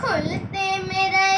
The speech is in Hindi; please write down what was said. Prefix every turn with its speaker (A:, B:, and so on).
A: खुलते मेरा